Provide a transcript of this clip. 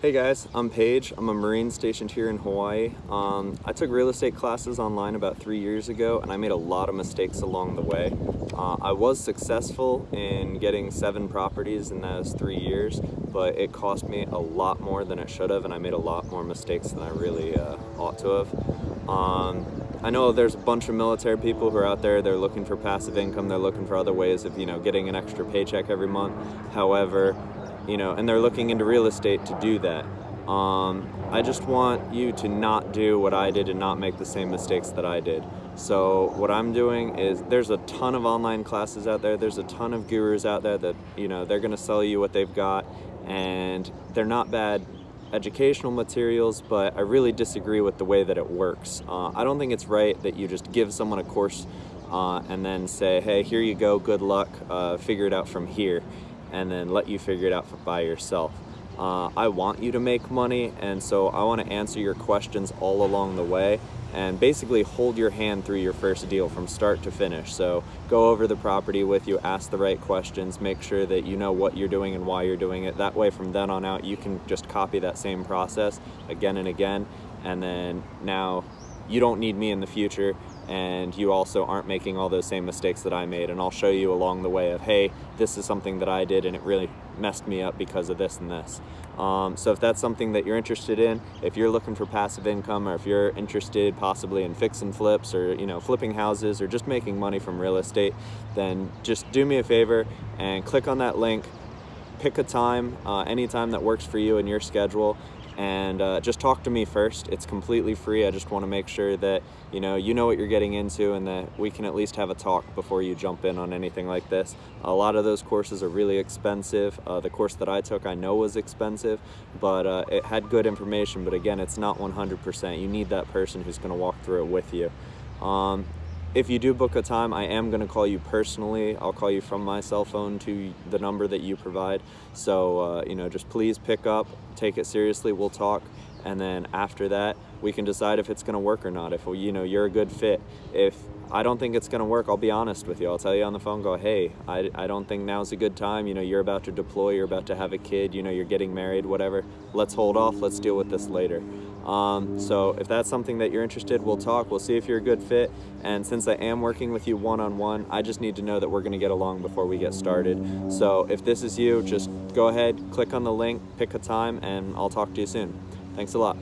Hey guys, I'm Paige. I'm a Marine stationed here in Hawaii. Um, I took real estate classes online about three years ago and I made a lot of mistakes along the way. Uh, I was successful in getting seven properties in those three years, but it cost me a lot more than it should have and I made a lot more mistakes than I really uh, ought to have. Um, I know there's a bunch of military people who are out there, they're looking for passive income, they're looking for other ways of, you know, getting an extra paycheck every month. However, you know, and they're looking into real estate to do that. Um, I just want you to not do what I did and not make the same mistakes that I did. So what I'm doing is there's a ton of online classes out there. There's a ton of gurus out there that, you know, they're going to sell you what they've got and they're not bad educational materials, but I really disagree with the way that it works. Uh, I don't think it's right that you just give someone a course uh, and then say, hey, here you go, good luck, uh, figure it out from here and then let you figure it out by yourself. Uh, I want you to make money and so I want to answer your questions all along the way and basically hold your hand through your first deal from start to finish. So go over the property with you, ask the right questions, make sure that you know what you're doing and why you're doing it. That way from then on out you can just copy that same process again and again and then now you don't need me in the future and you also aren't making all those same mistakes that I made and I'll show you along the way of hey this is something that I did and it really messed me up because of this and this. Um, so if that's something that you're interested in if you're looking for passive income or if you're interested possibly in fix and flips or you know flipping houses or just making money from real estate then just do me a favor and click on that link pick a time uh, any time that works for you and your schedule and uh, just talk to me first. It's completely free. I just want to make sure that you know you know what you're getting into and that we can at least have a talk before you jump in on anything like this. A lot of those courses are really expensive. Uh, the course that I took I know was expensive, but uh, it had good information. But again, it's not 100%. You need that person who's going to walk through it with you. Um, if you do book a time, I am going to call you personally. I'll call you from my cell phone to the number that you provide. So, uh, you know, just please pick up, take it seriously, we'll talk. And then after that, we can decide if it's going to work or not. If, you know, you're a good fit. If I don't think it's going to work, I'll be honest with you. I'll tell you on the phone, go, hey, I, I don't think now's a good time. You know, you're about to deploy, you're about to have a kid, you know, you're getting married, whatever. Let's hold off. Let's deal with this later. Um, so if that's something that you're interested, we'll talk. We'll see if you're a good fit. And since I am working with you one-on-one, -on -one, I just need to know that we're going to get along before we get started. So if this is you, just go ahead, click on the link, pick a time, and I'll talk to you soon. Thanks a lot.